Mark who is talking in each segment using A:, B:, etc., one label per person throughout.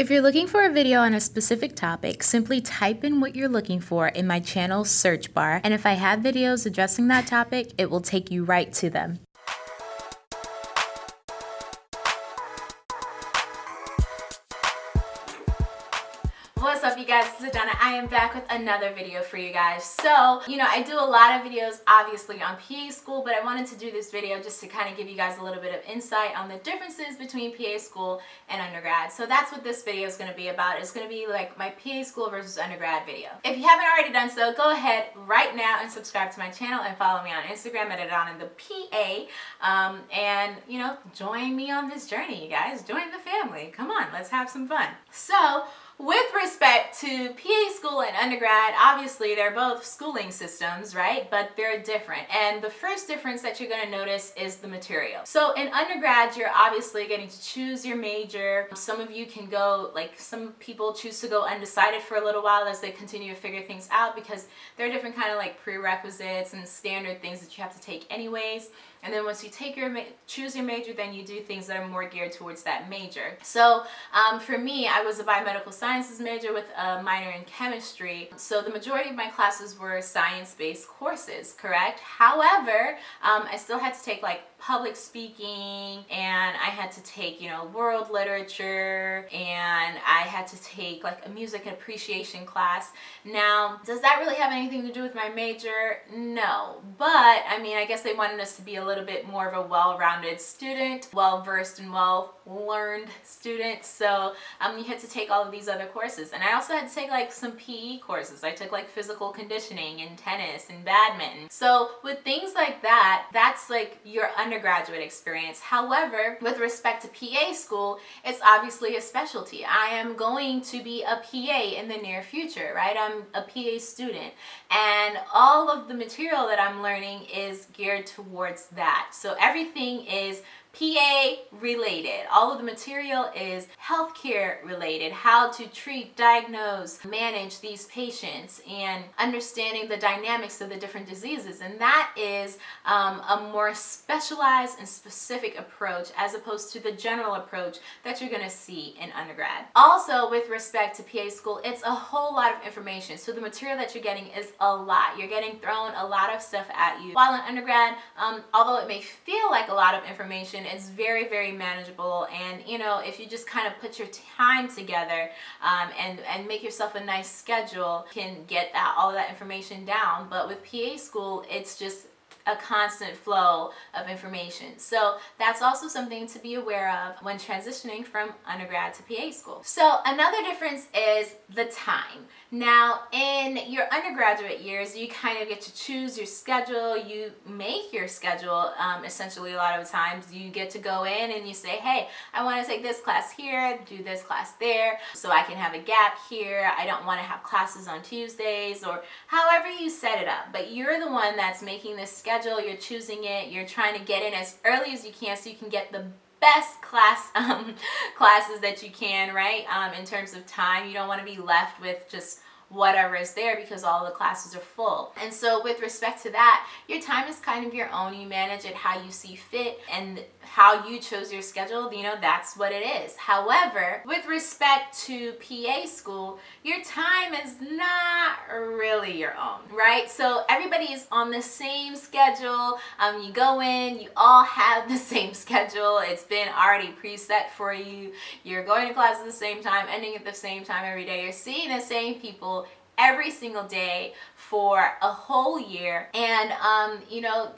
A: If you're looking for a video on a specific topic, simply type in what you're looking for in my channel search bar, and if I have videos addressing that topic, it will take you right to them.
B: I am back with another video for you guys. So, you know, I do a lot of videos obviously on PA school, but I wanted to do this video just to kind of give you guys a little bit of insight on the differences between PA school and undergrad. So that's what this video is going to be about. It's going to be like my PA school versus undergrad video. If you haven't already done so, go ahead right now and subscribe to my channel and follow me on Instagram at Adana the PA. Um, and, you know, join me on this journey, you guys. Join the family. Come on, let's have some fun. So, with respect to PA school and undergrad, obviously they're both schooling systems, right? But they're different. And the first difference that you're going to notice is the material. So in undergrad, you're obviously getting to choose your major. Some of you can go, like some people choose to go undecided for a little while as they continue to figure things out because there are different kind of like prerequisites and standard things that you have to take anyways. And then once you take your choose your major, then you do things that are more geared towards that major. So um, for me, I was a biomedical sciences major with a minor in chemistry. So the majority of my classes were science-based courses, correct? However, um, I still had to take like public speaking and I had to take, you know, world literature and I had to take like a music appreciation class. Now, does that really have anything to do with my major? No, but I mean, I guess they wanted us to be a little bit more of a well-rounded student, well-versed and well-learned student. So um, you had to take all of these other courses. And I also had to take like some PE courses. I took like physical conditioning and tennis and badminton. So with things like that, that's like your undergraduate experience. However, with respect to PA school, it's obviously a specialty. I am going to be a PA in the near future, right? I'm a PA student and all of the material that I'm learning is geared towards that. So everything is PA related. All of the material is healthcare related, how to treat, diagnose, manage these patients, and understanding the dynamics of the different diseases. And that is um, a more specialized and specific approach as opposed to the general approach that you're going to see in undergrad. Also, with respect to PA school, it's a whole lot of information. So the material that you're getting is a lot. You're getting thrown a lot of stuff at you. While in undergrad, um, although it may feel like a lot of information, it's very, very manageable. And, you know, if you just kind of put your time together um, and, and make yourself a nice schedule, can get that, all that information down. But with PA school, it's just a constant flow of information. So that's also something to be aware of when transitioning from undergrad to PA school. So another difference is the time. Now in your undergraduate years, you kind of get to choose your schedule. You make your schedule um, essentially a lot of times. You get to go in and you say, hey, I want to take this class here, do this class there, so I can have a gap here. I don't want to have classes on Tuesdays or however you set it up. But you're the one that's making this schedule schedule, you're choosing it, you're trying to get in as early as you can so you can get the best class um, classes that you can, right? Um, in terms of time, you don't want to be left with just whatever is there because all the classes are full. And so with respect to that, your time is kind of your own. You manage it how you see fit and how you chose your schedule, you know, that's what it is. However, with respect to PA school, your time is not really your own, right? So everybody is on the same schedule. Um, you go in, you all have the same schedule. It's been already preset for you. You're going to class at the same time, ending at the same time every day. You're seeing the same people every single day for a whole year. And, um, you know,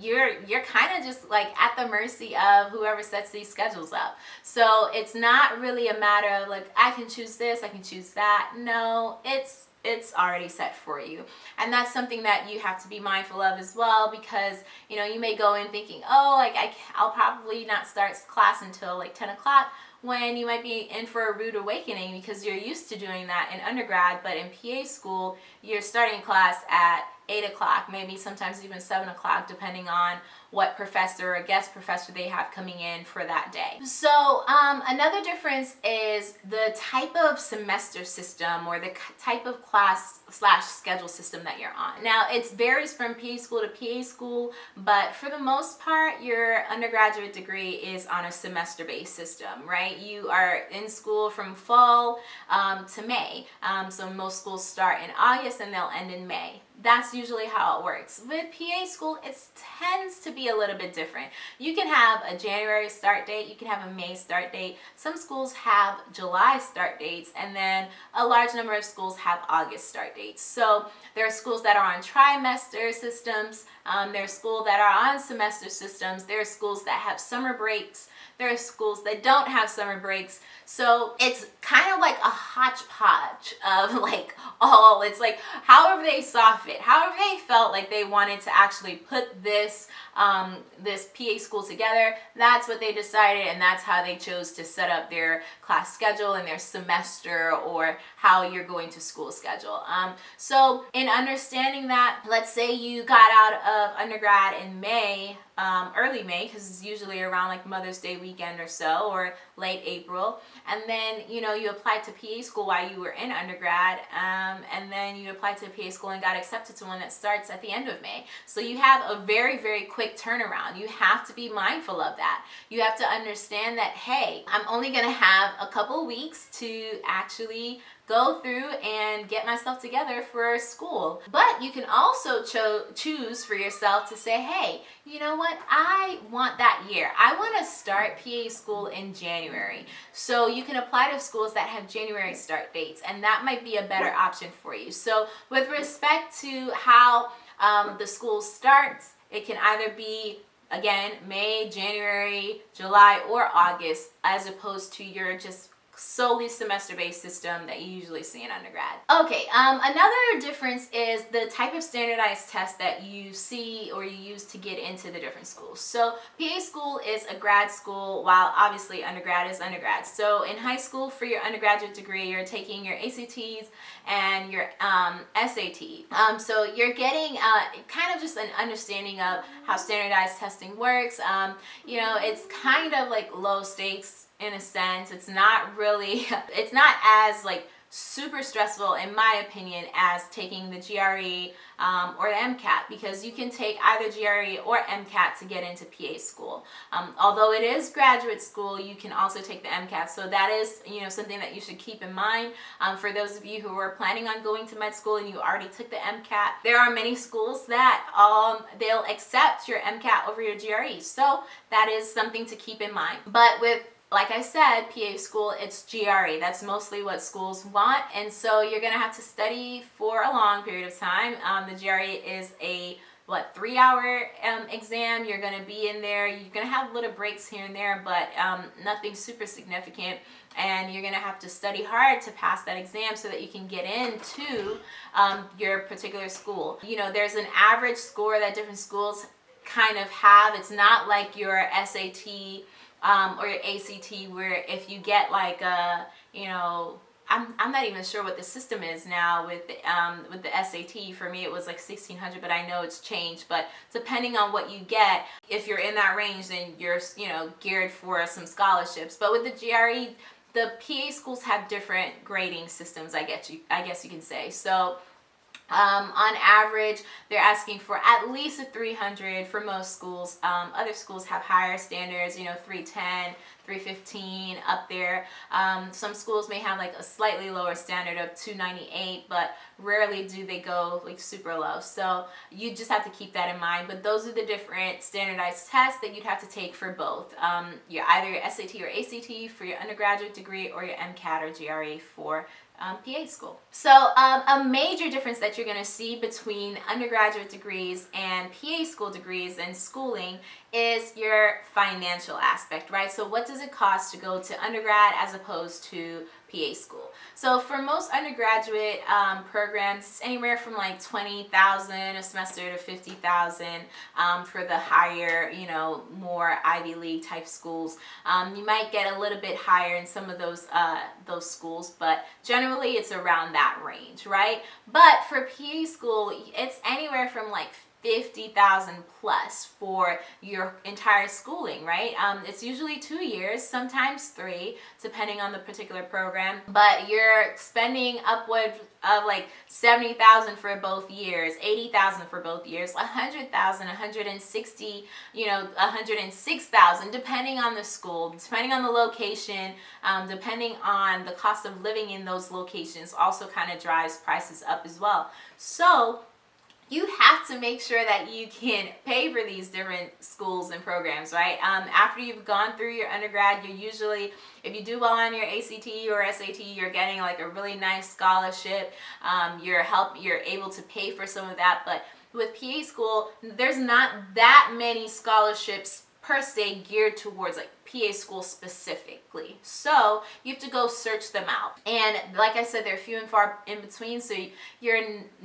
B: you're you're kind of just like at the mercy of whoever sets these schedules up so it's not really a matter of like i can choose this i can choose that no it's it's already set for you. And that's something that you have to be mindful of as well because you know you may go in thinking oh like I, i'll probably not start class until like 10 o'clock when you might be in for a rude awakening because you're used to doing that in undergrad but in PA school you're starting class at 8 o'clock maybe sometimes even 7 o'clock depending on what professor or guest professor they have coming in for that day. So um, another difference is the type of semester system or the type of class slash schedule system that you're on. Now it varies from PA school to PA school, but for the most part, your undergraduate degree is on a semester-based system, right? You are in school from fall um, to May. Um, so most schools start in August and they'll end in May that's usually how it works. With PA school, it tends to be a little bit different. You can have a January start date, you can have a May start date. Some schools have July start dates, and then a large number of schools have August start dates. So there are schools that are on trimester systems, um, there are schools that are on semester systems, there are schools that have summer breaks, there are schools that don't have summer breaks. So it's kind of like a hodgepodge of like all, it's like however they saw fit, however they felt like they wanted to actually put this, um, this PA school together, that's what they decided and that's how they chose to set up their class schedule and their semester or how you're going to school schedule. Um, so in understanding that, let's say you got out of undergrad in May um, early May because it's usually around like Mother's Day weekend or so or late April and then you know you applied to PA school while you were in undergrad um, and then you applied to PA school and got accepted to one that starts at the end of May so you have a very very quick turnaround you have to be mindful of that you have to understand that hey I'm only gonna have a couple weeks to actually go through and get myself together for school. But you can also cho choose for yourself to say, hey, you know what? I want that year. I want to start PA school in January. So you can apply to schools that have January start dates and that might be a better option for you. So with respect to how um, the school starts, it can either be again May, January, July, or August as opposed to your just solely semester-based system that you usually see in undergrad. Okay, um, another difference is the type of standardized test that you see or you use to get into the different schools. So PA school is a grad school while obviously undergrad is undergrad. So in high school for your undergraduate degree you're taking your ACTs and your um, SAT. Um, so you're getting uh, kind of just an understanding of how standardized testing works. Um, you know, it's kind of like low stakes in a sense. It's not really, it's not as like super stressful in my opinion as taking the GRE um, or the MCAT because you can take either GRE or MCAT to get into PA school. Um, although it is graduate school, you can also take the MCAT. So that is, you know, something that you should keep in mind um, for those of you who are planning on going to med school and you already took the MCAT. There are many schools that um, they'll accept your MCAT over your GRE. So that is something to keep in mind. But with like I said, PA school, it's GRE. That's mostly what schools want. And so you're going to have to study for a long period of time. Um, the GRE is a what three hour um, exam you're going to be in there you're going to have little breaks here and there but um, nothing super significant and you're going to have to study hard to pass that exam so that you can get into um, your particular school you know there's an average score that different schools kind of have it's not like your SAT um, or your ACT where if you get like a, you know, I'm, I'm not even sure what the system is now with um, with the SAT. For me, it was like 1600, but I know it's changed. But depending on what you get, if you're in that range, then you're, you know, geared for some scholarships. But with the GRE, the PA schools have different grading systems, I guess you, I guess you can say. So um, on average, they're asking for at least a 300 for most schools. Um, other schools have higher standards, you know, 310, 315 up there. Um, some schools may have like a slightly lower standard of 298, but rarely do they go like super low. So you just have to keep that in mind. But those are the different standardized tests that you'd have to take for both. Um, your either your SAT or ACT for your undergraduate degree or your MCAT or GRE for um, PA school. So um, a major difference that you're going to see between undergraduate degrees and PA school degrees and schooling is your financial aspect, right? So what does it cost to go to undergrad as opposed to PA school? So for most undergraduate um, programs, it's anywhere from like 20,000 a semester to 50,000 um, for the higher, you know, more Ivy League type schools. Um, you might get a little bit higher in some of those, uh, those schools, but generally it's around that range, right? But for PA school, it's anywhere from like 50,000 plus for your entire schooling, right? Um, it's usually two years, sometimes three, depending on the particular program, but you're spending upward of like 70,000 for both years, 80,000 for both years, 100,000, 160, you know, 106,000, depending on the school, depending on the location, um, depending on the cost of living in those locations also kind of drives prices up as well. So you have to make sure that you can pay for these different schools and programs, right? Um, after you've gone through your undergrad, you're usually, if you do well on your ACT or SAT, you're getting like a really nice scholarship. Um, you're help, you're able to pay for some of that, but with PA school, there's not that many scholarships per se geared towards like PA school specifically. So you have to go search them out. And like I said, they're few and far in between. So you're,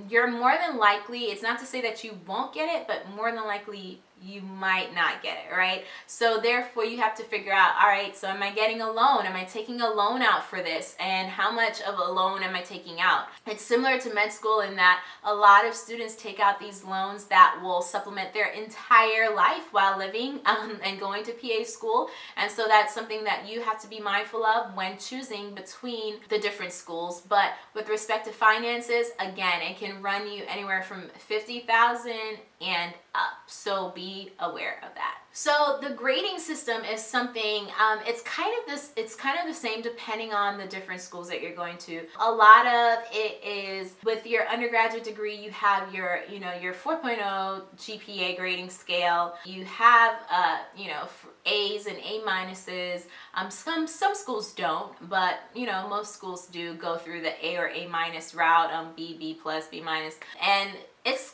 B: you're more than likely, it's not to say that you won't get it, but more than likely you might not get it, right? So therefore you have to figure out, all right, so am I getting a loan? Am I taking a loan out for this? And how much of a loan am I taking out? It's similar to med school in that a lot of students take out these loans that will supplement their entire life while living um, and going to PA school. And so that's something that you have to be mindful of when choosing between the different schools. But with respect to finances, again, it can run you anywhere from 50,000 and up. So be aware of that. So the grading system is something, um, it's kind of this, it's kind of the same depending on the different schools that you're going to. A lot of it is with your undergraduate degree, you have your, you know, your 4.0 GPA grading scale. You have, uh, you know, A's and A minuses. Um, some, some schools don't, but you know, most schools do go through the A or A minus route, um, B, B plus, B minus. And it's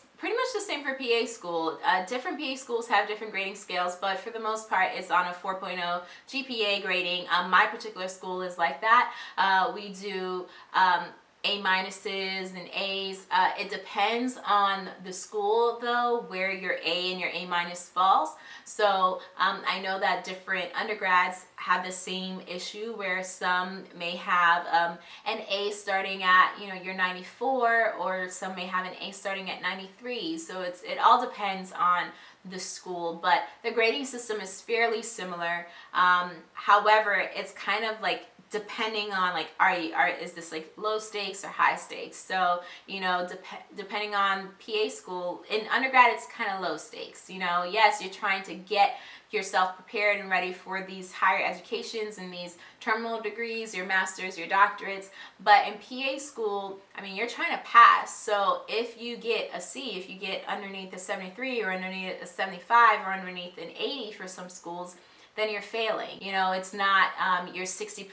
B: much the same for PA school. Uh, different PA schools have different grading scales, but for the most part, it's on a 4.0 GPA grading. Um, my particular school is like that. Uh, we do um, a minuses and A's. Uh, it depends on the school though, where your A and your A minus falls. So um, I know that different undergrads have the same issue where some may have um, an A starting at, you know, your 94 or some may have an A starting at 93. So it's it all depends on the school, but the grading system is fairly similar. Um, however, it's kind of like depending on like are you are is this like low stakes or high stakes? So you know dep depending on PA school in undergrad it's kind of low stakes you know? Yes you're trying to get yourself prepared and ready for these higher educations and these terminal degrees your masters your doctorates but in PA school I mean you're trying to pass. So if you get a C if you get underneath a 73 or underneath a 75 or underneath an 80 for some schools then you're failing. You know, it's not um, your 60%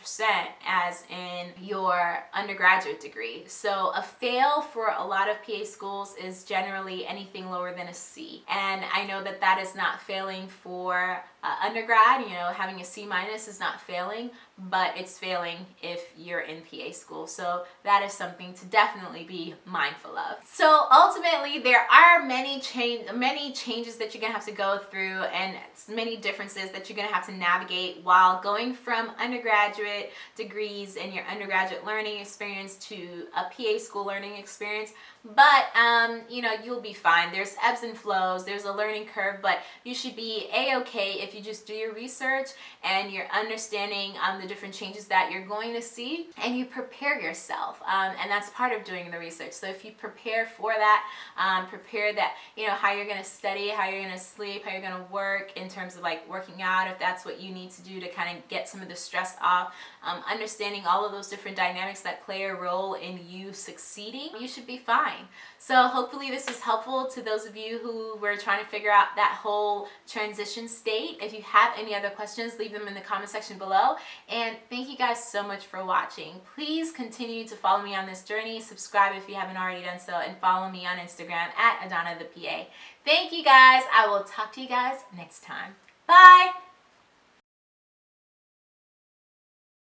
B: as in your undergraduate degree. So a fail for a lot of PA schools is generally anything lower than a C. And I know that that is not failing for uh, undergrad, you know, having a C minus is not failing, but it's failing if you're in PA school. So that is something to definitely be mindful of. So ultimately, there are many change, many changes that you're gonna have to go through and many differences that you're gonna have to navigate while going from undergraduate degrees and your undergraduate learning experience to a PA school learning experience but um, you know you'll be fine. There's ebbs and flows. There's a learning curve but you should be a-okay if you just do your research and you're understanding um, the different changes that you're going to see and you prepare yourself um, and that's part of doing the research. So if you prepare for that um, prepare that you know how you're going to study how you're going to sleep how you're going to work in terms of like working out if that's what you need to do to kind of get some of the stress off um, understanding all of those different dynamics that play a role in you succeeding you should be fine so hopefully this was helpful to those of you who were trying to figure out that whole transition state. If you have any other questions, leave them in the comment section below. And thank you guys so much for watching. Please continue to follow me on this journey. Subscribe if you haven't already done so and follow me on Instagram at Adana the PA. Thank you guys. I will talk to you guys next time. Bye.